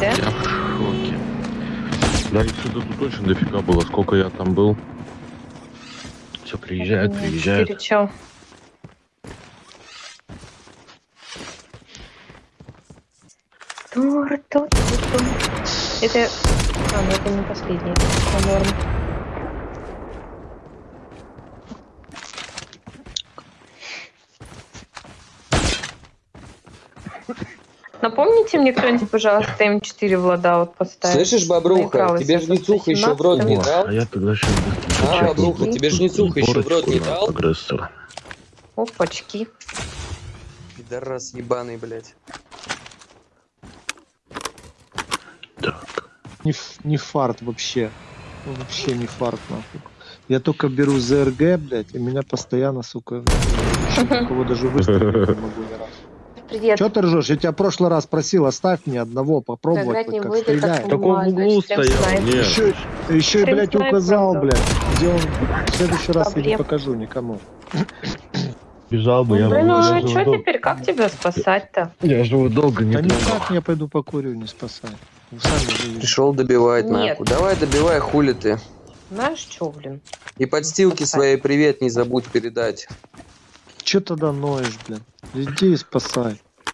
Да? Я в шоке. Да их сюда тут очень дофига было, сколько я там был. Все, приезжают, приезжают. чё? Тур, тур, тур, тур. Это... А, ну это не последний. Это норм. Напомните мне кто-нибудь, пожалуйста, М4 в лодаут поставить. Слышишь, бобруха, тебе я ж Ницуха еще в рот 117. не дал? а я тогда сейчас А, бобруха, тебе ж Ницуха еще в рот не дал? Опачки. Пидорас ебаный, блядь. Так. Не, не фарт вообще. Вообще не фарт, нахуй. Я только беру ЗРГ, блядь, и меня постоянно, сука, кого даже выстрелить не могу. Привет. Че ты ржешь? Я тебя в прошлый раз просил, оставь мне одного, попробовать, хоть не как стреляет. в углу стоял. Еще, еще и, блядь, указал, блядь, где он. В следующий раз я не покажу никому. Бежал бы, я Ну, блин, бы- ну я а что дол- теперь? Как тебя спасать-то? Я живу долго, не Да никак я пойду покурю, не спасай. Пришел добивать Нет. нахуй. Давай добивай, хули ты. Знаешь что, блин? И подстилки Спасай. своей привет не забудь передать. Че тогда ноешь, блин? Иди и спасай.